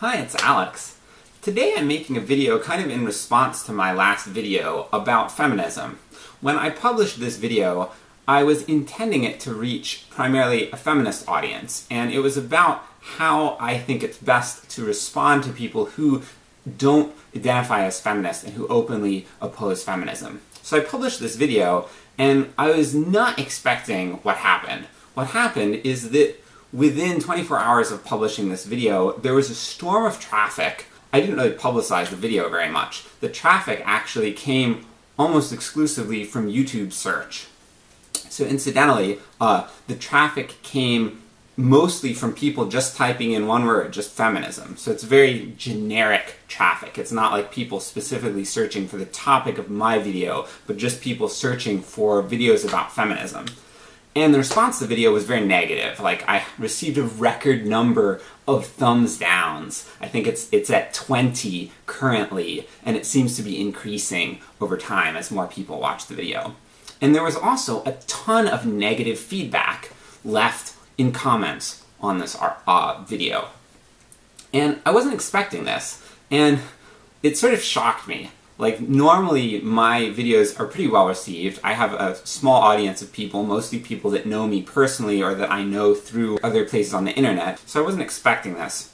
Hi, it's Alex. Today I'm making a video kind of in response to my last video about feminism. When I published this video, I was intending it to reach primarily a feminist audience, and it was about how I think it's best to respond to people who don't identify as feminists and who openly oppose feminism. So I published this video, and I was not expecting what happened. What happened is that within 24 hours of publishing this video, there was a storm of traffic. I didn't really publicize the video very much. The traffic actually came almost exclusively from YouTube search. So incidentally, uh, the traffic came mostly from people just typing in one word, just feminism. So it's very generic traffic. It's not like people specifically searching for the topic of my video, but just people searching for videos about feminism. And the response to the video was very negative. Like, I received a record number of thumbs downs. I think it's it's at 20 currently, and it seems to be increasing over time as more people watch the video. And there was also a ton of negative feedback left in comments on this uh, video. And I wasn't expecting this, and it sort of shocked me. Like, normally my videos are pretty well received. I have a small audience of people, mostly people that know me personally or that I know through other places on the internet, so I wasn't expecting this.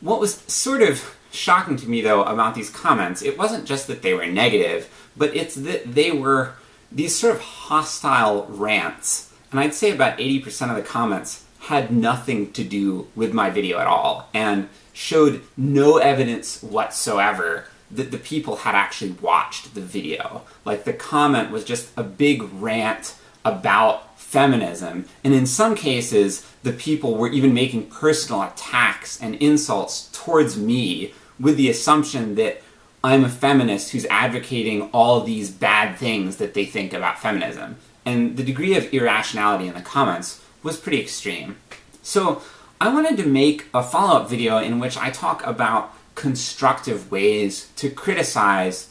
What was sort of shocking to me, though, about these comments, it wasn't just that they were negative, but it's that they were these sort of hostile rants. And I'd say about 80% of the comments had nothing to do with my video at all, and showed no evidence whatsoever that the people had actually watched the video. Like, the comment was just a big rant about feminism, and in some cases, the people were even making personal attacks and insults towards me with the assumption that I'm a feminist who's advocating all these bad things that they think about feminism. And the degree of irrationality in the comments was pretty extreme. So I wanted to make a follow-up video in which I talk about constructive ways to criticize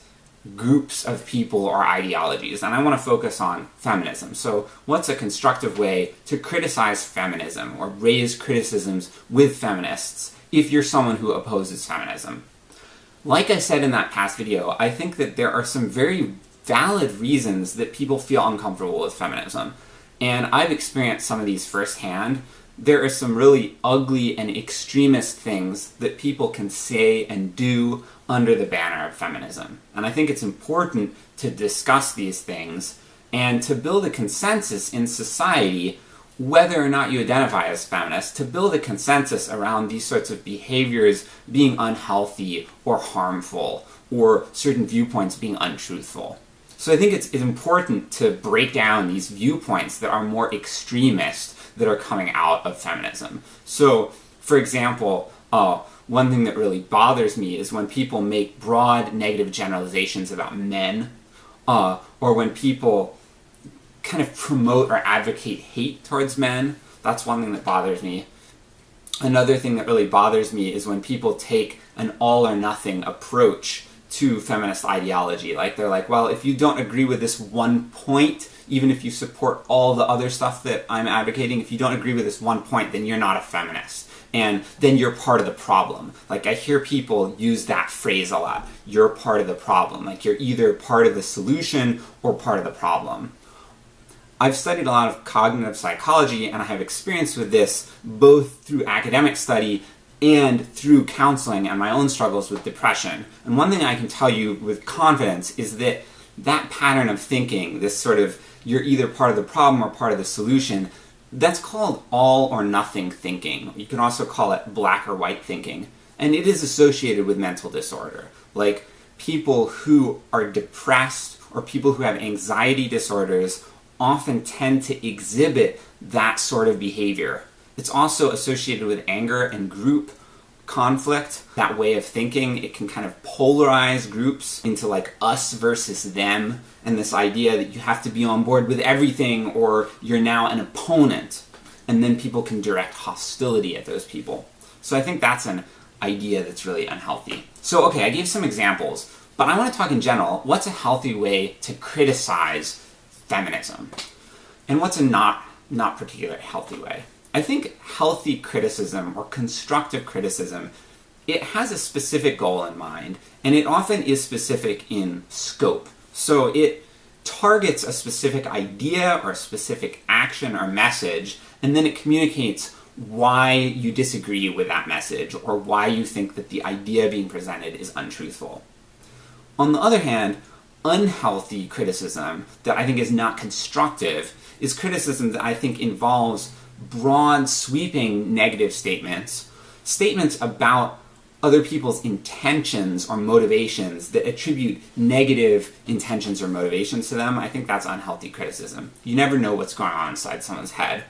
groups of people or ideologies, and I want to focus on feminism. So what's a constructive way to criticize feminism, or raise criticisms with feminists, if you're someone who opposes feminism? Like I said in that past video, I think that there are some very valid reasons that people feel uncomfortable with feminism. And I've experienced some of these firsthand, there are some really ugly and extremist things that people can say and do under the banner of feminism. And I think it's important to discuss these things and to build a consensus in society whether or not you identify as feminist, to build a consensus around these sorts of behaviors being unhealthy or harmful, or certain viewpoints being untruthful. So I think it's, important to break down these viewpoints that are more extremist that are coming out of feminism. So, for example, uh, one thing that really bothers me is when people make broad negative generalizations about men, uh, or when people kind of promote or advocate hate towards men. That's one thing that bothers me. Another thing that really bothers me is when people take an all or nothing approach to feminist ideology. Like, they're like, well, if you don't agree with this one point, even if you support all the other stuff that I'm advocating, if you don't agree with this one point, then you're not a feminist. And then you're part of the problem. Like, I hear people use that phrase a lot. You're part of the problem. Like, you're either part of the solution or part of the problem. I've studied a lot of cognitive psychology, and I have experience with this both through academic study and through counseling and my own struggles with depression. And one thing I can tell you with confidence is that that pattern of thinking, this sort of you're either part of the problem or part of the solution, that's called all or nothing thinking. You can also call it black or white thinking. And it is associated with mental disorder. Like, people who are depressed or people who have anxiety disorders often tend to exhibit that sort of behavior. It's also associated with anger and group conflict, that way of thinking. It can kind of polarize groups into like us versus them, and this idea that you have to be on board with everything or you're now an opponent, and then people can direct hostility at those people. So I think that's an idea that's really unhealthy. So okay, I gave some examples, but I want to talk in general, what's a healthy way to criticize feminism? And what's a not, not particularly healthy way? I think healthy criticism, or constructive criticism, it has a specific goal in mind, and it often is specific in scope. So it targets a specific idea or a specific action or message, and then it communicates why you disagree with that message or why you think that the idea being presented is untruthful. On the other hand, unhealthy criticism that I think is not constructive is criticism that I think involves broad, sweeping negative statements, statements about other people's intentions or motivations that attribute negative intentions or motivations to them, I think that's unhealthy criticism. You never know what's going on inside someone's head.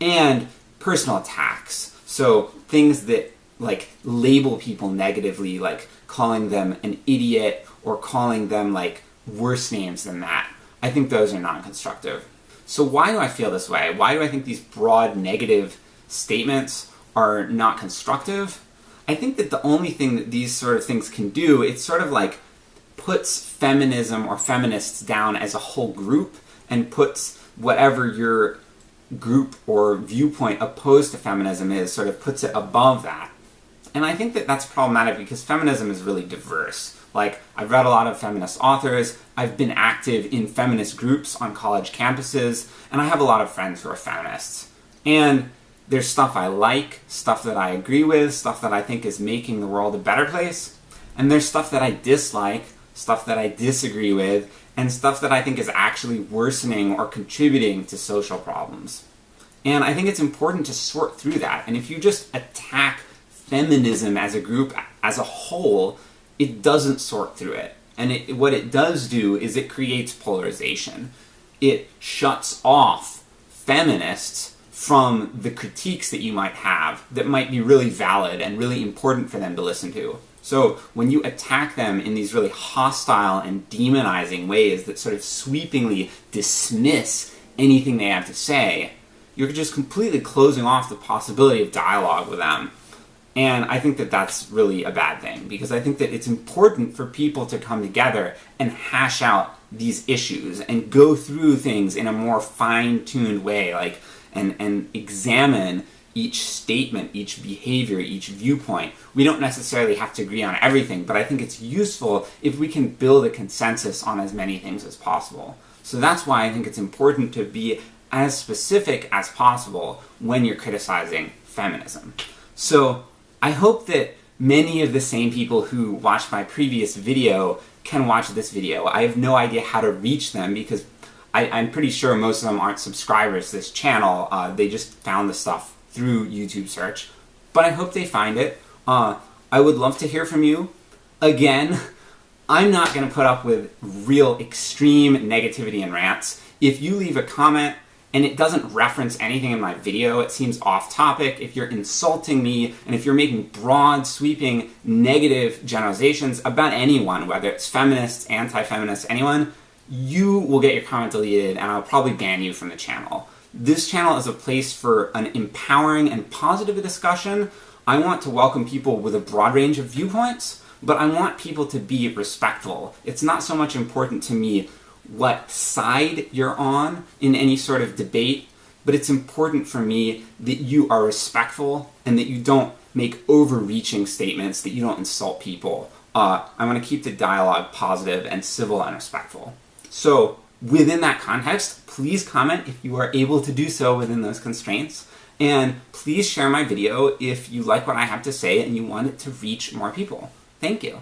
And personal attacks. So things that like label people negatively, like calling them an idiot or calling them like worse names than that. I think those are non-constructive. So why do I feel this way? Why do I think these broad negative statements are not constructive? I think that the only thing that these sort of things can do, it's sort of like puts feminism or feminists down as a whole group and puts whatever your group or viewpoint opposed to feminism is, sort of puts it above that. And I think that that's problematic because feminism is really diverse. Like, I've read a lot of feminist authors, I've been active in feminist groups on college campuses, and I have a lot of friends who are feminists. And there's stuff I like, stuff that I agree with, stuff that I think is making the world a better place, and there's stuff that I dislike, stuff that I disagree with, and stuff that I think is actually worsening or contributing to social problems. And I think it's important to sort through that, and if you just attack feminism as a group, as a whole, it doesn't sort through it. And it, what it does do is it creates polarization. It shuts off feminists from the critiques that you might have that might be really valid and really important for them to listen to. So when you attack them in these really hostile and demonizing ways that sort of sweepingly dismiss anything they have to say, you're just completely closing off the possibility of dialogue with them. And I think that that's really a bad thing, because I think that it's important for people to come together and hash out these issues and go through things in a more fine-tuned way, like, and, and examine each statement, each behavior, each viewpoint. We don't necessarily have to agree on everything, but I think it's useful if we can build a consensus on as many things as possible. So that's why I think it's important to be as specific as possible when you're criticizing feminism. So I hope that many of the same people who watched my previous video can watch this video. I have no idea how to reach them because I, am pretty sure most of them aren't subscribers to this channel. Uh, they just found the stuff through YouTube search. But I hope they find it. Uh, I would love to hear from you. Again, I'm not going to put up with real extreme negativity and rants. If you leave a comment and it doesn't reference anything in my video, it seems off topic, if you're insulting me, and if you're making broad, sweeping, negative generalizations about anyone, whether it's feminists, anti-feminists, anyone, you will get your comment deleted and I'll probably ban you from the channel. This channel is a place for an empowering and positive discussion. I want to welcome people with a broad range of viewpoints, but I want people to be respectful. It's not so much important to me what side you're on in any sort of debate, but it's important for me that you are respectful and that you don't make overreaching statements, that you don't insult people. Uh, I want to keep the dialogue positive and civil and respectful. So within that context, please comment if you are able to do so within those constraints. And please share my video if you like what I have to say and you want it to reach more people. Thank you.